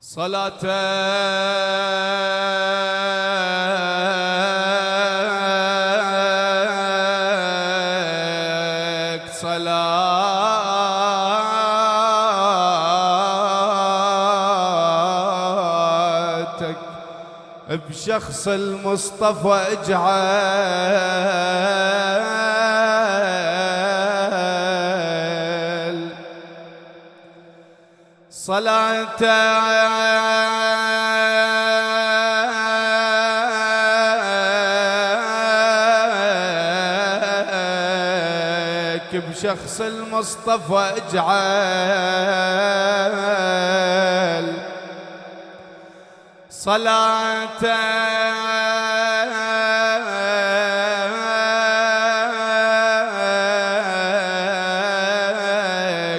صلاتك بشخص المصطفى اجعل صلاتك بشخص المصطفى أجعل. صلاتك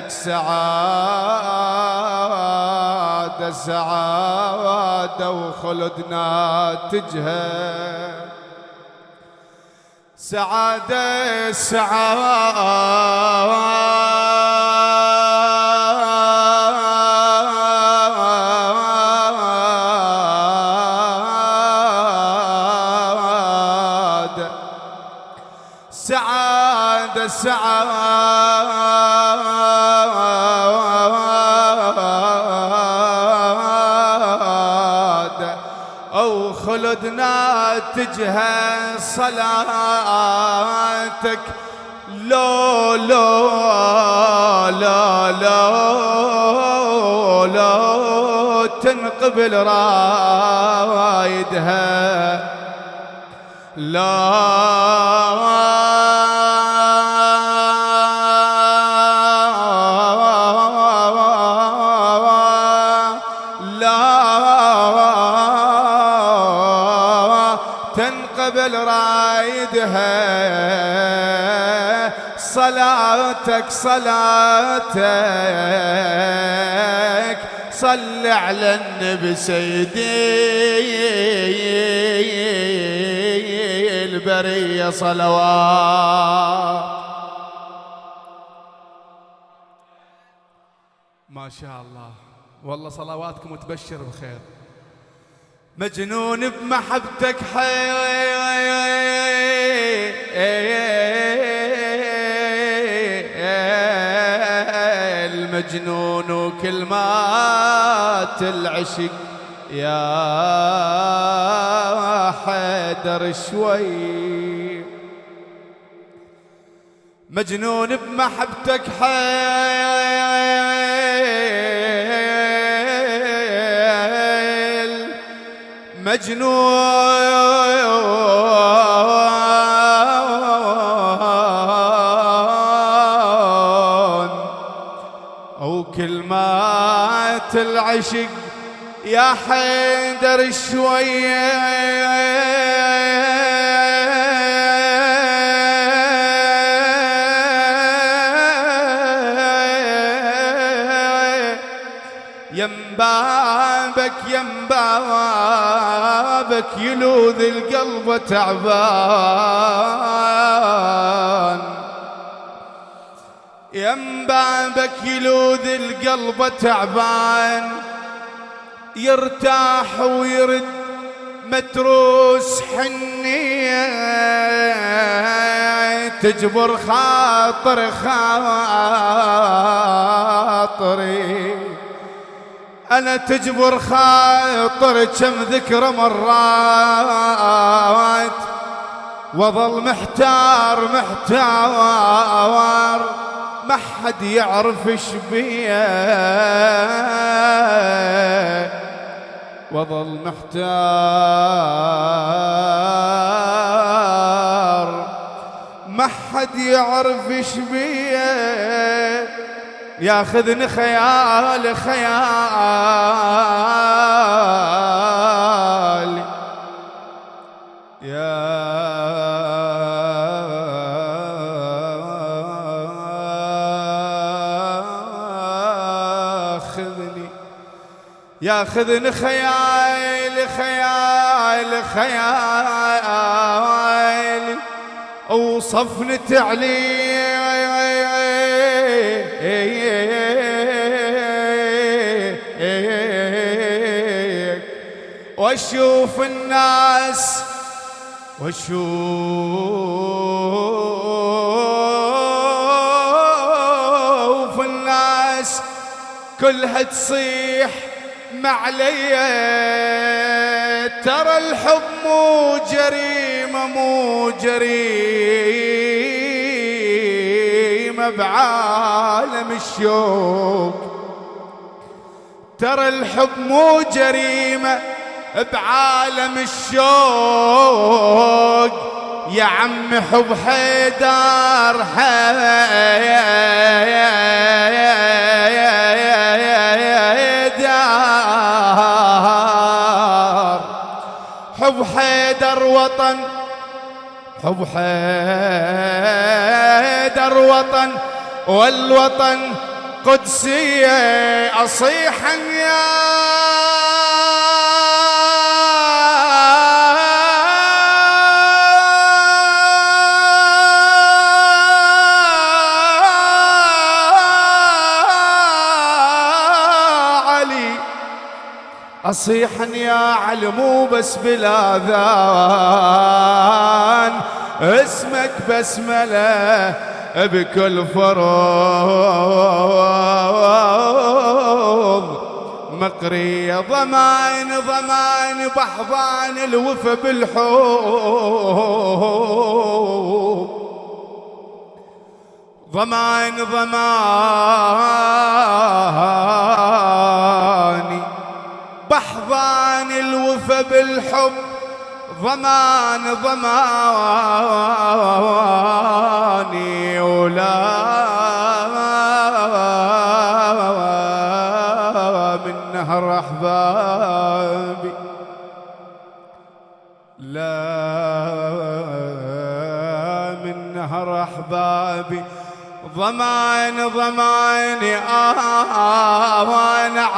سعادة سعادة وخلدنا تجهل سعادة سعادة. سعادة سعادة. أو خلدنا تجهل صلاتك. لو لو لا لا لو تنقبل رايدها. لا صلاتك صلاتك. صل على النبي سيدي البرية صلوات. ما شاء الله. والله صلواتكم تبشر بخير. مجنون بمحبتك حي. المجنون وكل ما العشق. يا حيدر شوي. مجنون بمحبتك حيل. مجنون العشق يا حيدر شوية يم بابك يم بابك يلوذ القلب تعبان. يم بابك يلوذ القلب تعبان يرتاح ويرد متروس حنية تجبر خاطر خاطري. أنا تجبر خاطر كم ذكرى مرات وظل محتار محتار. ما حد يعرف إيش وظل محتار. ما حد يعرف إيش ياخذني خيال خيال. ياخذني خيال خيال خيال وصفني تعليل وأشوف الناس وأشوف الناس كلها تصيح. معليا ترى الحب مو جريمة مو جريمة بعالم الشوق. ترى الحب مو جريمة بعالم الشوق. يا عم حب حيدر حيدر حب حيدر وطن. حب حيدر وطن. والوطن قدسية أصيحا يا أصيحا يا علي مو بس بالاذان اسمك بسمله بكل فروض. مقرية ضمان ضمان بحضان الوفا بالحوض. ضمان ضمان بالحب ضمان ضماني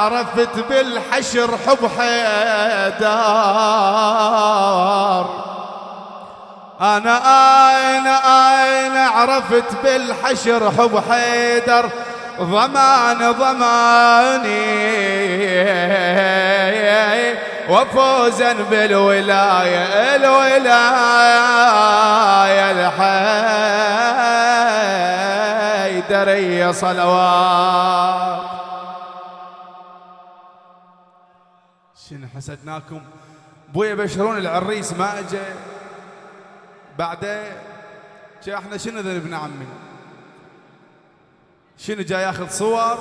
عرفت بالحشر حب حيدار. أنا أنا أنا عرفت بالحشر حب حيدر؟ ضمان ضماني. وفوزا بالولاية الولاية الحيدرية صلوات. شنو حسدناكم؟ بويا بشرون العريس ما اجى. بعده إحنا شنو ذنبنا عمي شنو جاي ياخذ صور؟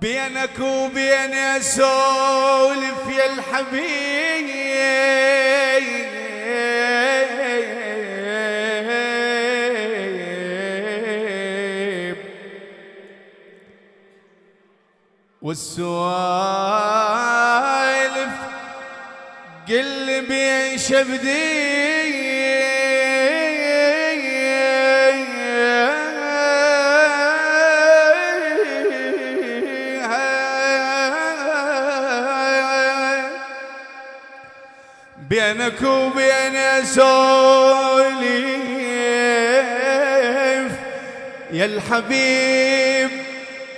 بينك وبين اسولف يا الحبيب. والسوالف قل بين شبدي بينك وبين سوليف يا الحبيب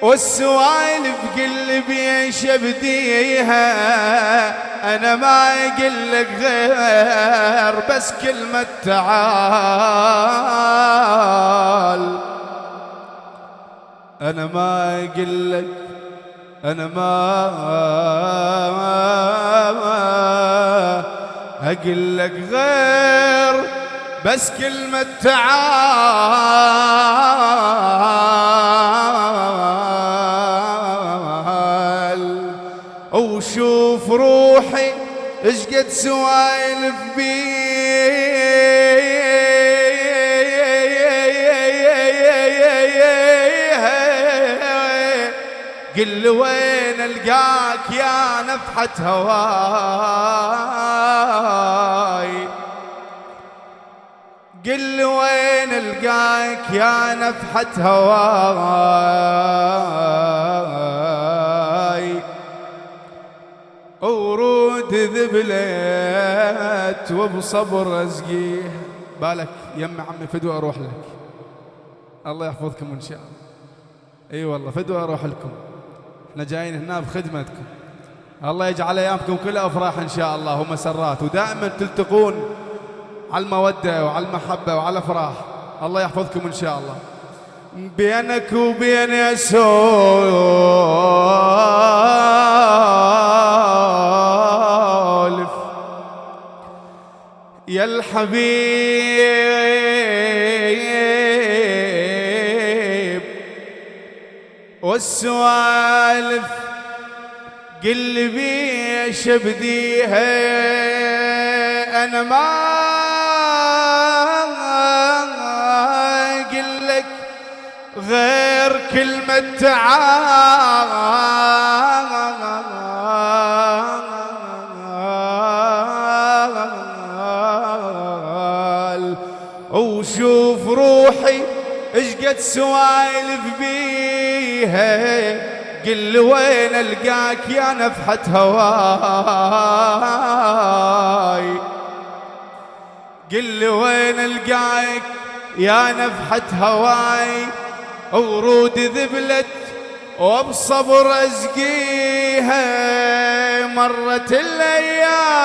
والسوالف قلبي شبديها أنا ما أقول لك غير بس كلمة تعال. أنا ما أقول لك أنا ما أقول لك غير بس كلمة تعال. روحي إيش قد سوايلف بيه قل وين ألقاك يا نفحة هواي؟ قل وين ألقاك يا نفحة هواي؟ ذبلت وبصبر ازقيه بالك يم عمي فدوى أروح لك. الله يحفظكم إن شاء الله. إي والله فدوى أروح لكم. إحنا جايين هنا بخدمتكم. الله يجعل أيامكم كلها أفراح إن شاء الله ومسرات. ودائما تلتقون على المودة وعلى المحبة وعلى الأفراح. الله يحفظكم إن شاء الله. بينك وبين اسولف يا الحبيب. والسوالف قل بي شبديها أنا ما أقول لك غير كلمة تعال. سوايلف بيها قل وين ألقاك يا نفحة هواي؟ قل وين ألقاك يا نفحة هواي؟ ورود ذبلت وبصبر أزقيها مرت الأيام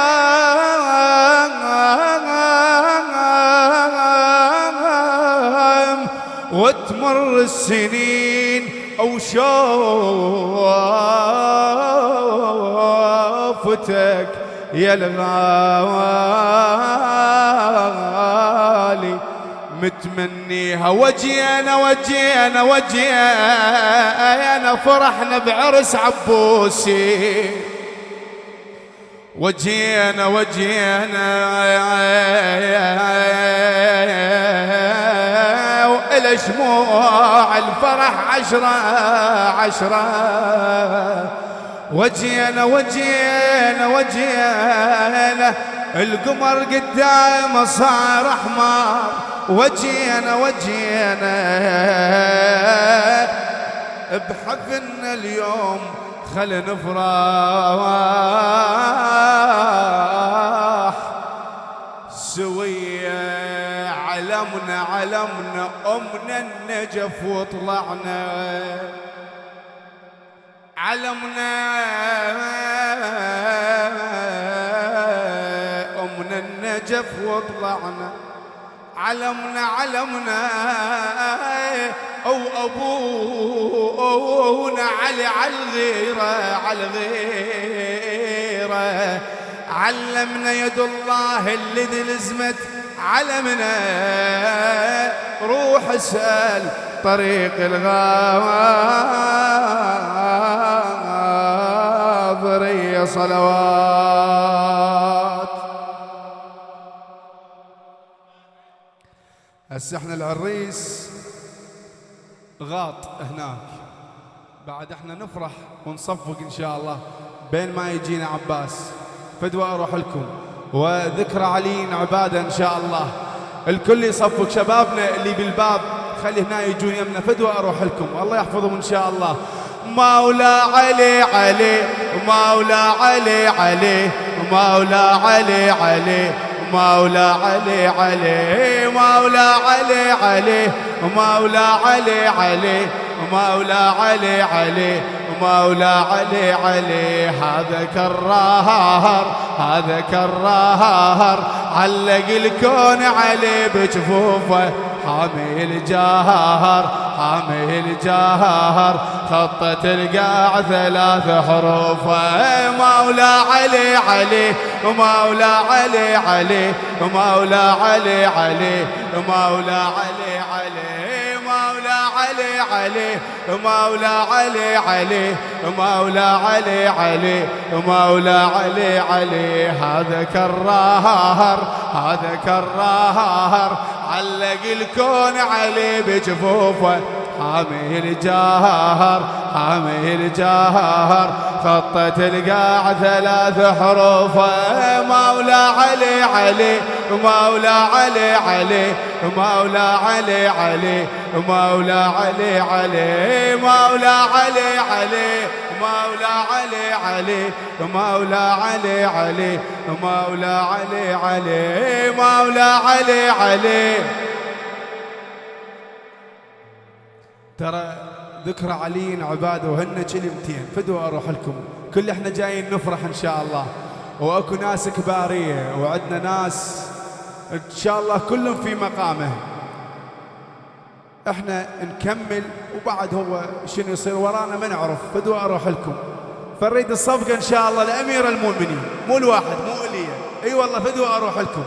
وتمر السنين أو شوفتك يا الغالي. متمنيها وجينا وجينا وجينا فرحنا بعرس عبوسي. وجينا وجينا. وإلى شموع الفرح عشرة عشرة. وجينا وجينا وجينا القمر قدام صار أحمر. وجينا وجينا بحفلنا اليوم خل نفرح. علمنا أمنا النجف وطلعنا. علمنا أمنا النجف وطلعنا. علمنا علمنا. أو أبونا علي على الغيرة على الغيرة. علمنا يد الله اللي دلزمت علمنا روح اسأل طريق الغاضرية صلوات. هسه إحنا العريس غاط هناك. بعد إحنا نفرح ونصفق إن شاء الله بين ما يجينا عباس. فدوى أروح لكم. وذكرى علي عبادة إن شاء الله. الكل يصفق شبابنا اللي بالباب. خلي هنا يجون يمنا. فدوى أروح لكم. الله يحفظهم إن شاء الله. مولا علي علي. مولا علي علي. مولا علي علي. مولا علي علي. مولا علي علي. مولا علي علي. مولا علي علي مولا علي علي هذا كرار هذا كرار علق الكون علي بجفوفه حامي الجاهر حامي الجاهر خطة القاع ثلاث حروف مولا علي علي مولا علي علي مولا علي علي مولا علي علي. علي علي مولا علي علي مولا علي علي مولا علي علي. هذا كرار هذا كرار علق الكون علي بجفوفه. حامي الجاهر حامي الجاهر خطة القاع ثلاث حروف مولا علي علي مولا علي علي مولا علي علي مولا علي علي مولا علي علي مولا علي علي مولا علي علي مولا علي علي مولا علي علي. ترى ذكرى علي عباده وهن كلمتين فدوا أروح لكم. كل إحنا جايين نفرح إن شاء الله. وأكو ناس كبارية وعندنا ناس إن شاء الله كلهم في مقامه. إحنا نكمل وبعد هو شنو يصير ورانا ما نعرف. فدوا أروح لكم. فنريد الصفقة إن شاء الله لأمير المؤمنين. مو الواحد مو إلي. أي والله فدوا أروح لكم.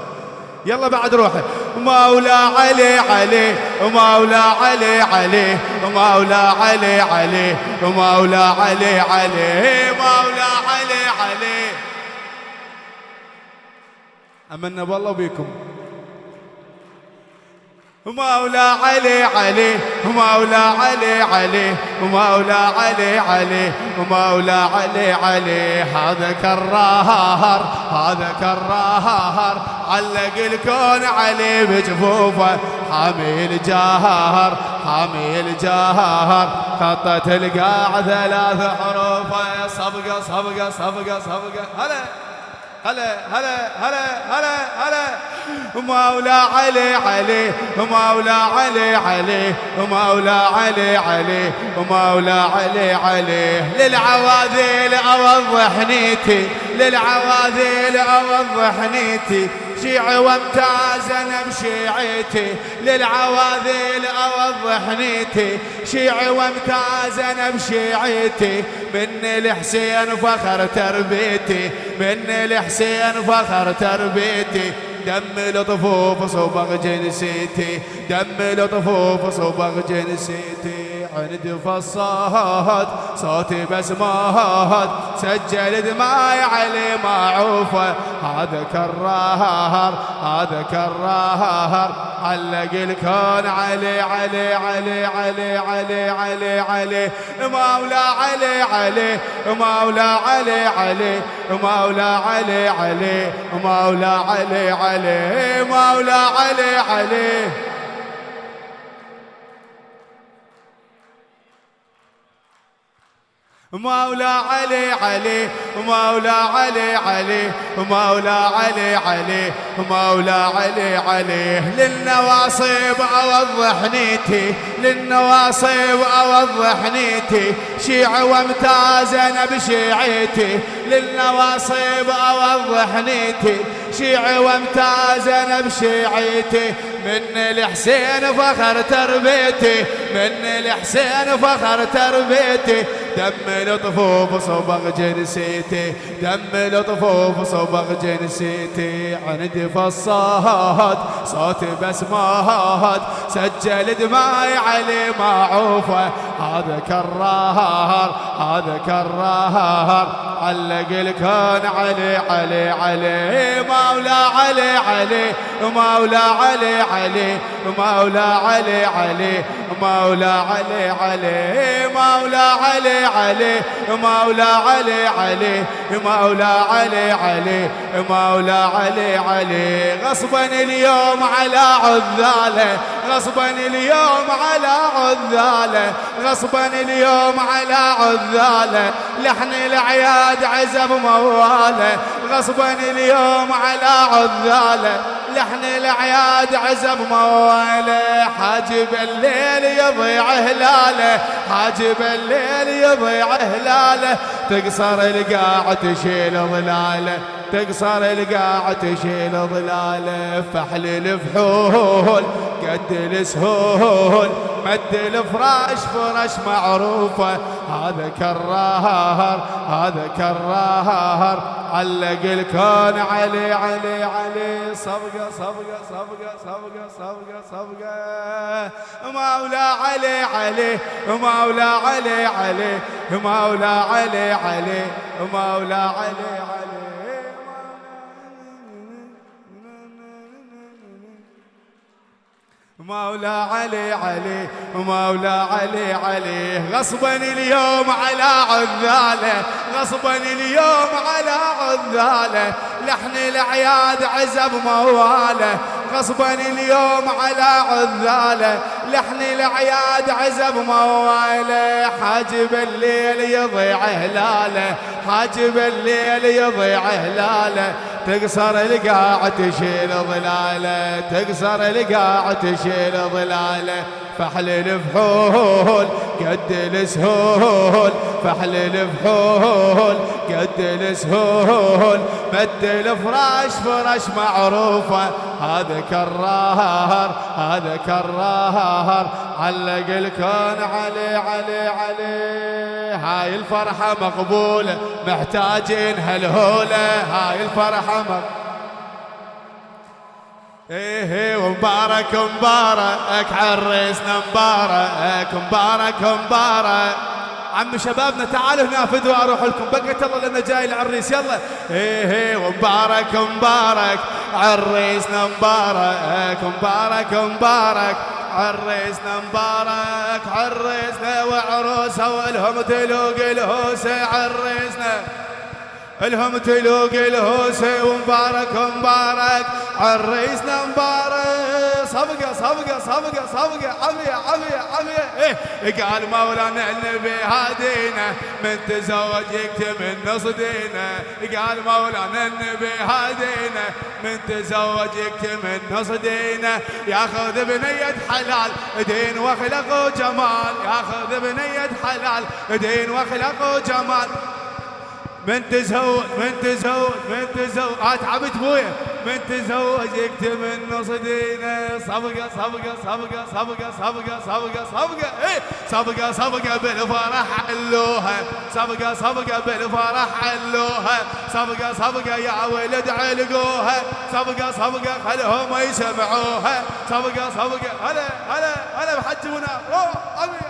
يلا بعد روحه. مولا علي علي ومولا علي علي ومولا علي علي ومولا علي علي مولا علي علي. آمنا بالله وبيكم مولا علي علي مولا علي علي مولا علي علي مولا علي علي. هذا كرار هذا كرار علق الكون علي بجفوفه. حامي الجاهر حامي الجاهر خطة القاع ثلاث حروف صفقة صفقة صفقة صفقة هلا. هلا هلا هلا هلا هلا. مولا علي علي. مولا علي علي. مولا علي علي. مولا علي علي. للعواذيل اوضح نيتي للعواذيل اوضح نيتي شيعي وامتاز أنا بشيعتي للعواذيل اوضح نيتي شيعي وامتاز أنا بشيعتي من الحسين فخر تربيتي. من الحسين فخر تربيتي. دم لطفوف صبغ جنسيتي. دم لطفوف صبغ جنسيتي. عند فصاد صوتي بسمات سجل دماي علي معوفة هذا كرار هذا كرار علق الكون علي علي علي علي علي علي علي. مولا علي علي مولا علي علي مولا علي علي مولا علي علي مولا علي علي. مولا علي علي مولا علي علي مولا علي علي مولا علي علي. للنواصب اوضح نيتي للنواصب اوضح نيتي شيع وامتاز أنا بشيعتي للنواصب اوضح نيتي شيع وامتاز أنا بشيعتي من الحسين فخر تربيتي من الحسين فخر تربيتي. دم لطفوف صبغ جنسيتي دم لطفوف صبغ جنسيتي. عندي فصاد صوتي بسمات سجل دماي علي معوفه هذا كرار هذا كرار. علق الكون علي علي علي. مولا علي علي. مولا علي علي مولا علي علي. مولا علي علي مولا علي علي مولا علي علي مولا علي علي مولا علي علي. غصبا اليوم على عذاله غصبا اليوم على عذاله غصبا اليوم على عذاله. لحن العياد عزب مواله غصبا اليوم على عذاله. لحن العياد عزب مواله حاجب الليل يضيع هلاله حاجب الليل يضيع هلاله تقصر القاع تشيل ظلاله. تقصر القاع تشيل ظلاله. فحل الفحول قد السهول. مد الفراش فرش معروفة. هذا كرار هذا كرار. علق الكون علي علي علي. صفقة صفقة صفقة صفقة صفقة صفقة مولا علي علي مولا علي علي مولا علي علي مولا علي علي. مولا علي علي مولا علي علي. غصبا اليوم على عذاله غصبا اليوم على عذاله. لحن العياد عزب مواله غصبا اليوم على عذاله. لحن العياد عزب مواله حاجب الليل يضيع هلاله حاجب الليل يضيع هلاله. تقصر القاع تشيل ظلاله تقصر القاع تشيل ظلاله. فحل الفحول قد السهول فحل الفحول قد السهول. مد الفراش فرش معروفة هذا كرار هذا كرار. علق الكون علي علي علي. هاي الفرحة مقبولة محتاجين هالهولة. هاي الفرحة مقبولة إيه ومبارك مبارك عريسنا مبارك. مبارك مبارك عم شبابنا تعالوا هنا فدوا أروح لكم. بقيت الله لنا جاي العريس يلا. إيه إيه ومبارك مبارك. عريسنا مبارك مبارك مبارك. عريسنا مبارك عريسنا وعروسه والهم تلوق الهوسه عريسنا. الهم تلوق الهوسة ومبارك مبارك عريسنا مبارك صفقة صفقة صفقة صفقة. عافيه عافيه عافيه إيه قال مولانا النبي هادينا من تزوج يكتب النص دينا. قال مولانا النبي هادينا من تزوج يكتب النص دينا. ياخذ بنية حلال دين وخلق وجمال ياخذ بنية حلال دين وخلق وجمال من تزوج من تزوج من تزوج آه تعبت بويا من تزوج يكتب النص دينه صفقة صفقة صفقة صفقة صفقة صفقة صفقة إيه؟ صفقة صفقة بالفرح علوها صفقة صفقة بالفرح علوها صفقة صفقة يا ولد علقوها. صفقة صفقة خلهم يسمعوها. صفقة صفقة هلا هلا هلا أوه عمي عمي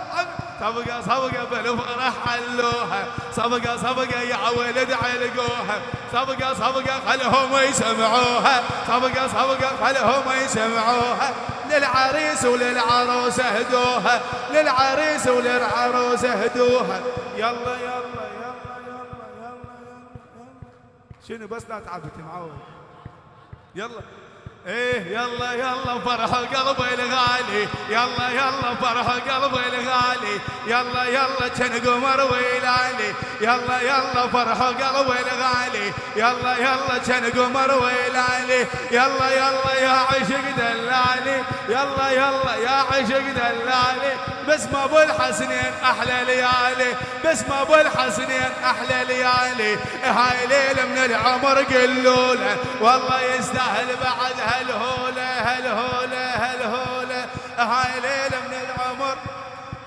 صفقة صفقة بالفرح حلوها صفقة صفقة يا ولد علقوها صفقة صفقة خلهم يسمعوها صفقة صفقة خلهم يسمعوها للعريس وللعروس هدوها للعريس وللعروس هدوها يلا يلا يلا يلا يلا يلا شنو بس لا تعبت معود يلا. إيه يلا يلا فرح قلبي الغالي يلا يلا فرح قلبي الغالي يلا يلا كان قمر ويلالي يلا يلا فرح قلبي الغالي يلا يلا كان قمر ويلالي يلا يلا يا عشق دلالي يلا يلا يا عشق دلالي بس ما أبو الحسنين أحلى ليالي بس ما أبو الحسنين أحلى ليالي هاي ليله من العمر قلوله والله يستاهل بعد هالهولة هالهولة هالهولة. هاي ليله من العمر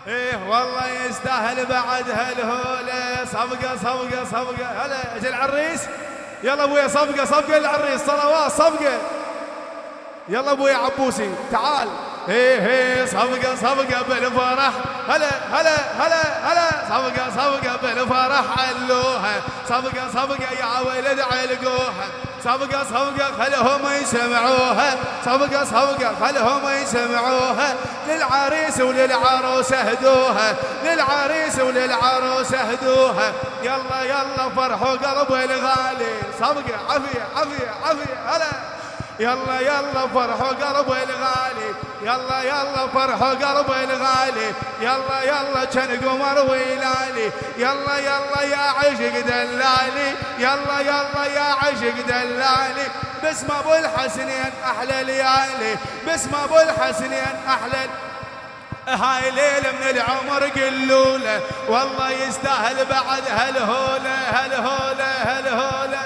إيه والله يستاهل بعد هالهولة. صفقة صفقة صفقة. هلا أجل العريس يلا ابويا صفقة صفقة للعريس صلوات صفقة. يلا ابويا عبوسي تعال. هي هي صفقة صفقة بالفرح. هلا هلا هلا هلا. صفقة صفقة بالفرح. علوها صفقة صفقة يا ولد علقوها. صفقة صفقة خلهم يسمعوها. صفقة صفقة خلهم يسمعوها. للعريس وللعروس اهدوها. للعريس وللعروس اهدوها. يلا يلا فرحوا قلبي الغالي. صفقة عافية عافية عافية. هلا. يلا يلا فرحوا قلبي الغالي. يلا يلا فرحوا قلبي الغالي. يلا يلا كان قمر ويلالي. يلا يلا يا عشق دلالي. يلا يلا يا عشق دلالي. بس ما ابو الحسنين أحلى ليالي. بس ما ابو الحسنين أحلى هاي ليلة من العمر قلوله. والله يستاهل بعد هالهولة هالهولة هالهولة.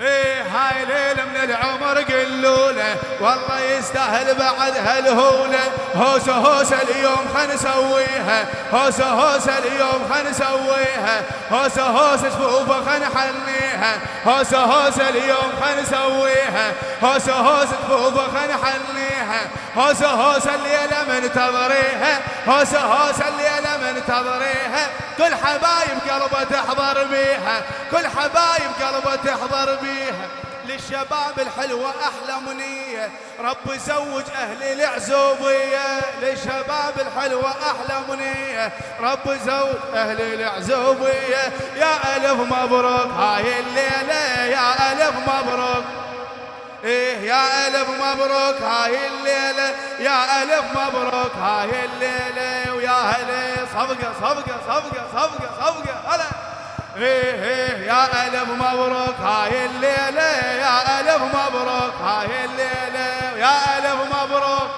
إيه هاي ليلة من العمر قلوله والله يستاهل بعد هالهولة. هوسة هوسة اليوم خل نسويها. هوسة هوسة اليوم خل نسويها. هوسة هوسة شفوفة خل نحنيها هوسة هوسة اليوم خل نسويها. هوسة هوسة شفوفة خل نحنيها هوسة هوسة الليلة منتظريها. هوسة هوسة الليلة منتظريها. كل حبايب قلبه تحضر بيها. كل حبايب قلبه تحضر بيها للشباب الحلوة أحلى منية. رب زوج أهل العزوبية للشباب الحلوة أحلى منية. رب زوج أهل العزوبية. يا ألف مبروك. هاي الليلة يا ألف مبروك. إيه يا ألف مبروك. هاي الليلة يا ألف مبروك. هاي الليلة ويا هلا صفقة صفقة صفقة صفقة صفقة. هلا. إيه إيه يا ألف مبروك هاي الليلة يا ألف مبروك هاي الليلة يا ألف مبروك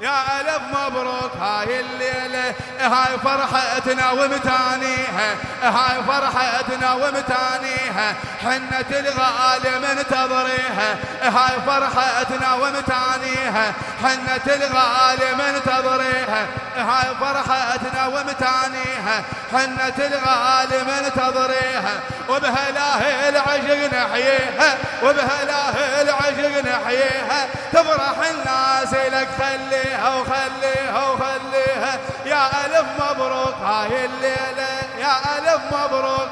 يا ألف مبروك هاي الليلة هاي فرحتنا ومتانيها هاي فرحتنا ومتانيها حنة الغالي منتظريها هاي فرحتنا ومتانيها حنة الغالي منتظريها هاي فرحتنا ومتانيها حنة الغالي منتظريها وبهلاه العشق نحييها وبهلاه العشق نحييها. تفرح الناس لك خليها وخليها وخليها. يا ألف مبروك هاي الليلة يا ألف مبروك.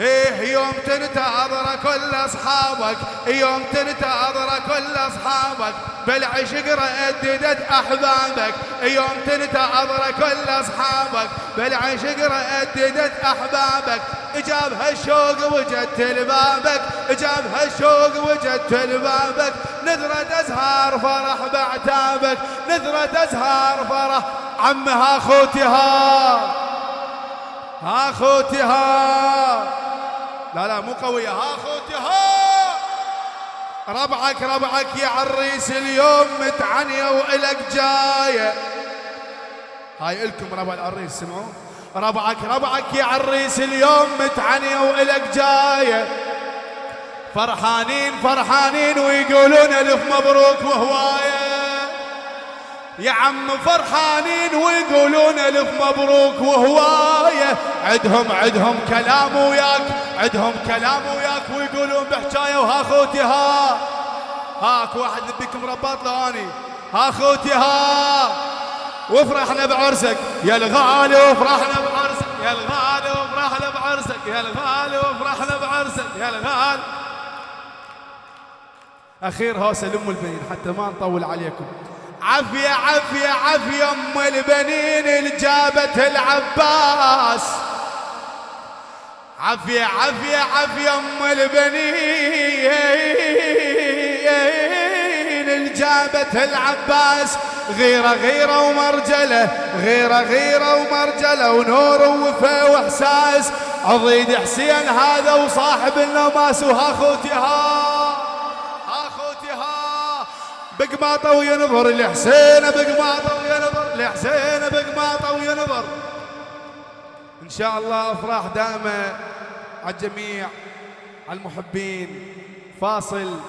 إيه يوم تنتظر كل أصحابك يوم تنتظر كل أصحابك بالعشق رددت أحبابك. يوم تنتظر كل أصحابك بالعشق رددت أحبابك. جاب هالشوق وجدت لبابك جاب هالشوق وجدت لبابك نذرة ازهار فرح بعتابك نذرة ازهار فرح. عمها خوتها ها خوتي ها لا لا مو قوية. ها خوتي ها! ربعك ربعك يا عريس اليوم متعنية وإلك جاية. هاي إلكم ربع العريس سمعوا؟ ربعك ربعك يا عريس اليوم متعنية وإلك جاية. فرحانين فرحانين ويقولون ألف مبروك وهواية. يا عم فرحانين ويقولون ألف مبروك وهواية. عدهم عدهم كلام وياك عدهم كلام وياك ويقولون بحجايه وها خوتي ها. هاك واحد بكم رباط لاني ها خوتي ها. وفرحنا بعرسك. يا الغالي وفرحنا بعرسك. يا الغالي وفرحنا بعرسك. يا الغالي وفرحنا بعرسك. يا الغالي. أخير هوسه لام البنين حتى ما نطول عليكم. عافية عافية عافية أم البنين اللي جابت العباس. عافية عافية عافية أم البنين اللي جابت العباس. غيرة غيرة ومرجلة غيرة غيرة ومرجلة ونور ووفا وإحساس. عضيد حسين هذا وصاحب النماس وها خوتي ها بقماطة وينظر لحسين بقماطة وينظر لحسين بقماطة وينظر إن شاء الله أفراح دائمة على الجميع على المحبين. فاصل.